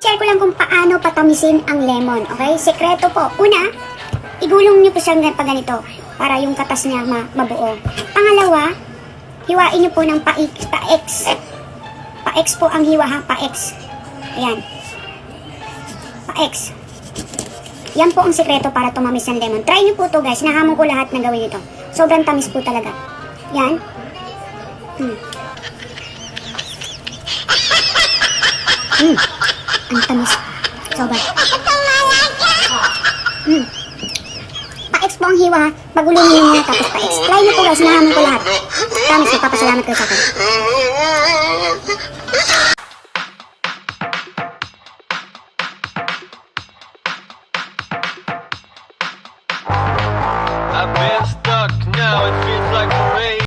Share ko lang kung paano patamisin ang lemon, okay? Sekreto po. Una, igulong niyo po siyang pa ganito para yung katas niya ma mabuo. Pangalawa, hiwain niyo po ng pa-X. Pa-X. Pa-X po ang hiwa ha, pa-X. Ayan. Pa-X. Yan po ang sekreto para tumamis ang lemon. Try niyo po to guys. Nahamon ko lahat na gawin ito. Sobrang tamis po talaga. Yan. Hmm. Hmm. Ang tamis. Sobra. Oh. Mm. Pa-ex ang hiwa. Pagulo niyo muna tapos pa-ex. Try niyo po guys. Nahamon ko lahat. Promise, magpapasalamat kayo sa akin. I've been stuck now, it feels like